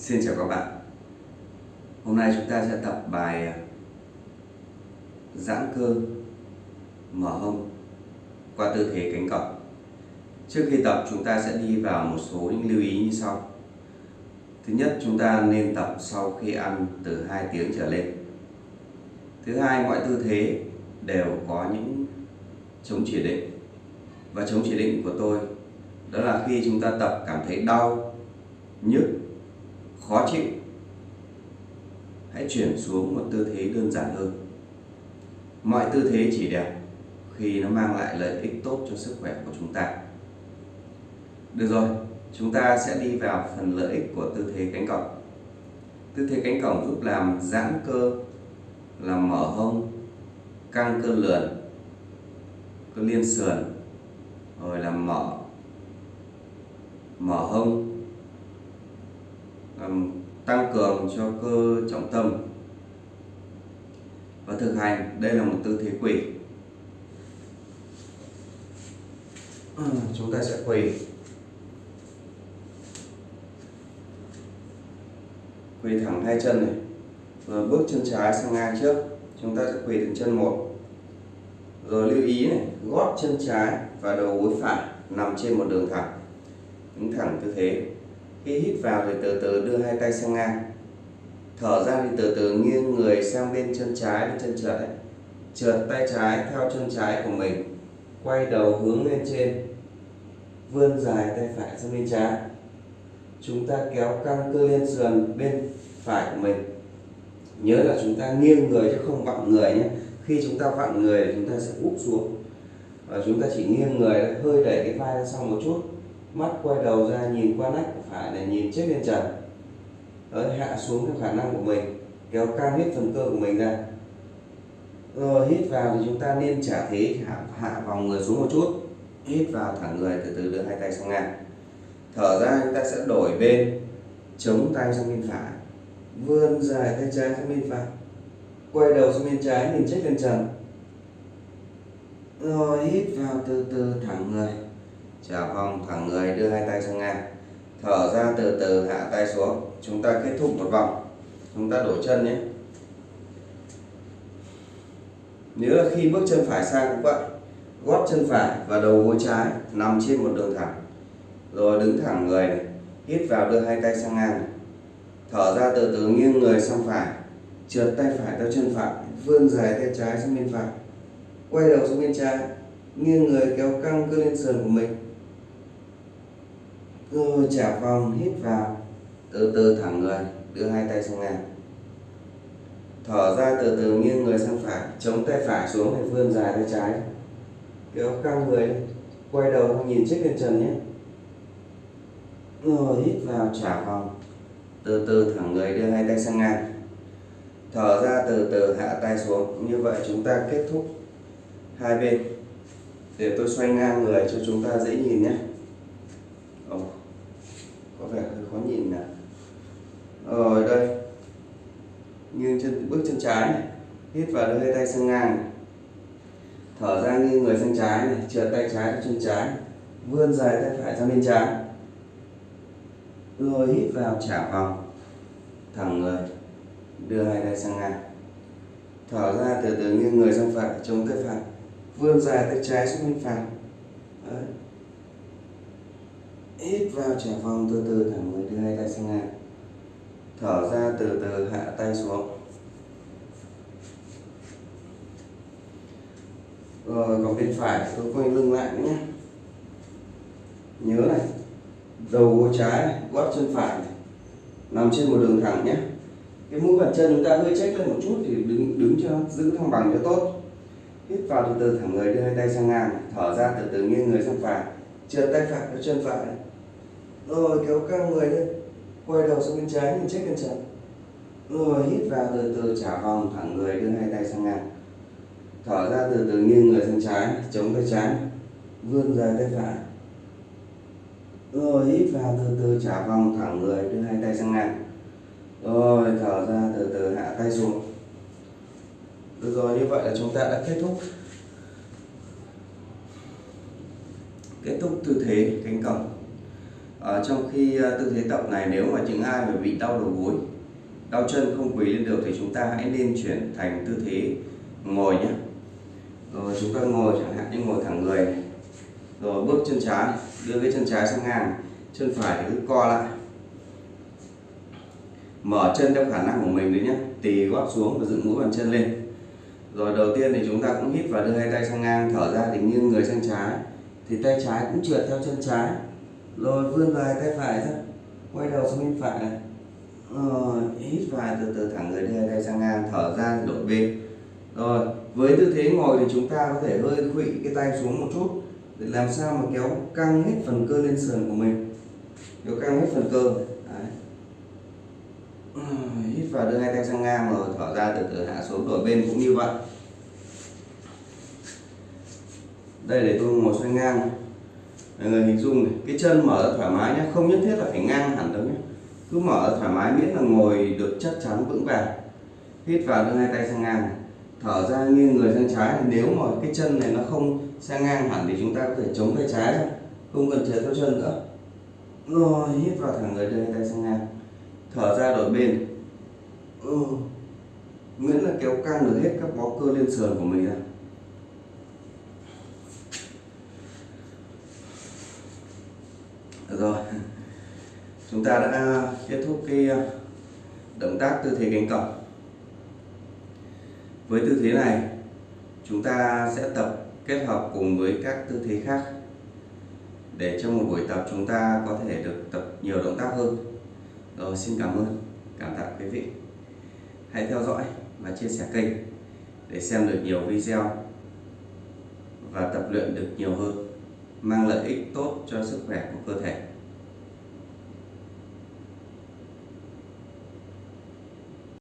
Xin chào các bạn. Hôm nay chúng ta sẽ tập bài ờ, giãn cơ mở hông qua tư thế cánh cọc Trước khi tập chúng ta sẽ đi vào một số những lưu ý như sau. Thứ nhất chúng ta nên tập sau khi ăn từ 2 tiếng trở lên. Thứ hai mọi tư thế đều có những chống chỉ định. Và chống chỉ định của tôi đó là khi chúng ta tập cảm thấy đau, nhức khó chịu. Hãy chuyển xuống một tư thế đơn giản hơn. Mọi tư thế chỉ đẹp khi nó mang lại lợi ích tốt cho sức khỏe của chúng ta. Được rồi, chúng ta sẽ đi vào phần lợi ích của tư thế cánh cổng. Tư thế cánh cổng giúp làm giãn cơ, làm mở hông, căng cơ lườn, cơ liên sườn, rồi làm mở mở hông tăng cường cho cơ trọng tâm. Và thực hành, đây là một tư thế quỳ chúng ta sẽ quỳ quỳ thẳng hai chân này. Rồi bước chân trái sang ngang trước. Chúng ta sẽ quỳ đến chân một. Rồi lưu ý này, gót chân trái và đầu gối phải nằm trên một đường thẳng. Đứng thẳng tư thế khi hít vào thì từ từ đưa hai tay sang ngang. Thở ra thì từ từ nghiêng người sang bên chân trái, bên chân trái. Trượt tay trái theo chân trái của mình, quay đầu hướng lên trên. Vươn dài tay phải sang bên trái. Chúng ta kéo căng cơ lên sườn bên phải của mình. Nhớ là chúng ta nghiêng người chứ không vặn người nhé. Khi chúng ta vặn người thì chúng ta sẽ úp xuống. Và chúng ta chỉ nghiêng người, hơi đẩy cái vai ra sau một chút mắt quay đầu ra nhìn qua nách của phải để nhìn chết lên trần. Đấy, hạ xuống theo khả năng của mình kéo căng hết phần cơ của mình ra. Rồi hít vào thì chúng ta nên trả thế hạ, hạ vòng người xuống một chút. Hít vào thẳng người từ từ đưa hai tay sang ngang. Thở ra chúng ta sẽ đổi bên chống tay sang bên phải. Vươn dài tay trái sang bên phải. Quay đầu sang bên trái nhìn chết lên trần. Rồi hít vào từ từ thẳng người chào vòng thẳng người đưa hai tay sang ngang. Thở ra từ từ, hạ tay xuống. Chúng ta kết thúc một vòng. Chúng ta đổi chân nhé. Nếu là khi bước chân phải sang cũng vậy. Gót chân phải và đầu gối trái nằm trên một đường thẳng. Rồi đứng thẳng người này, hít vào đưa hai tay sang ngang. Này. thở ra từ từ, nghiêng người sang phải. Trượt tay phải theo chân phải, vươn dài tay trái sang bên phải. Quay đầu sang bên trái, nghiêng người kéo căng cơ lên sườn của mình rồi trả vòng hít vào. Từ từ thẳng người đưa hai tay sang ngang. Thở ra từ từ nghiêng người sang phải chống tay phải xuống để vươn dài tay trái. Kéo căng người quay đầu nhìn chiếc lên trần nhé. Rồi hít vào trả vòng. Từ từ thẳng người đưa hai tay sang ngang. Thở ra từ từ hạ tay xuống. Như vậy chúng ta kết thúc hai bên. Để tôi xoay ngang người cho chúng ta dễ nhìn nhé. Oh vẻ hơi khó nhìn nè. Rồi đây nghiêng chân, bước chân trái này, hít vào đưa hai tay sang ngang này. thở ra nghiêng người sang trái này, trượt tay trái chân trái vươn dài tay phải sang bên trái. Rồi hít vào trả vòng, thẳng người, đưa hai tay sang ngang. Thở ra từ từ nghiêng người sang phải, chống tay phải, vươn dài tay trái xuống bên phải. Đấy hít vào trả vòng từ từ thẳng người đưa hai tay sang ngang. Thở ra từ từ hạ tay xuống. Rồi còn bên phải tôi quay lưng lại nhé. Nhớ này đầu gối trái gót chân phải này, nằm trên một đường thẳng nhé. Cái mũi bàn chân chúng ta hơi chếch lên một chút thì đứng đứng cho giữ thăng bằng cho tốt. Hít vào từ từ thẳng người đưa hai tay sang ngang thở ra từ từ nghiêng người sang phải trượt tay phải vào chân phải. Rồi, kéo căng người lên. Quay đầu sang bên trái, nhìn chết bên trần rồi, hít vào, từ từ, trả vòng, thẳng người, đưa hai tay sang ngang. Thở ra, từ từ, nghiêng người sang trái, chống tay trái, vươn dài tay phải. Rồi, hít vào, từ từ, trả vòng, thẳng người, đưa hai tay sang ngang. Rồi, thở ra, từ từ, hạ tay xuống. Được rồi, như vậy là chúng ta đã kết thúc kết thúc tư thế cánh cổng. Ở trong khi à, tư thế tập này nếu mà những ai mà bị đau đầu gối đau chân không quỳ lên được thì chúng ta hãy nên chuyển thành tư thế ngồi nhé. Rồi chúng ta ngồi chẳng hạn như ngồi thẳng người này. rồi bước chân trái đưa cái chân trái sang ngang chân phải thì cứ co lại. Mở chân theo khả năng của mình đấy nhé tì gót xuống và dựng mũi bàn chân lên. Rồi đầu tiên thì chúng ta cũng hít và đưa hai tay sang ngang thở ra thì nghiêng người sang trái thì tay trái cũng trượt theo chân trái. Rồi vươn vai tay phải ra, quay đầu sang bên phải. Này rồi hít vào từ từ thẳng người đưa đây tay sang ngang, thở ra đổi bên. Rồi, với tư thế ngồi thì chúng ta có thể hơi khuỵ cái tay xuống một chút để làm sao mà kéo căng hết phần cơ lên sườn của mình. Kéo căng hết phần cơ. Đấy. hít vào đưa hai tay sang ngang rồi thở ra từ từ hạ xuống, đổi bên cũng như vậy. Đây để tôi ngồi xoay ngang. Mọi người hình dung này, cái chân mở thoải mái nhé không nhất thiết là phải ngang hẳn đâu nhé cứ mở thoải mái miễn là ngồi được chắc chắn vững vàng. Hít vào đưa hai tay sang ngang thở ra nghiêng người sang trái nếu mà cái chân này nó không sang ngang hẳn thì chúng ta có thể chống tay trái ra không cần chế theo chân nữa. Rồi, hít vào thẳng người đưa hai tay sang ngang. Thở ra đổi bên. Ừ. miễn là kéo căng được hết các bó cơ lên sườn của mình ra rồi chúng ta đã kết thúc cái ờ, động tác tư thế cánh cổng. Với tư thế này, chúng ta sẽ tập kết hợp cùng với các tư thế khác để trong một buổi tập chúng ta có thể được tập nhiều động tác hơn. Rồi, xin cảm ơn, cảm tạ quý vị. Hãy theo dõi và chia sẻ kênh để xem được nhiều video và tập luyện được nhiều hơn, mang lợi ích tốt cho sức khỏe của cơ thể.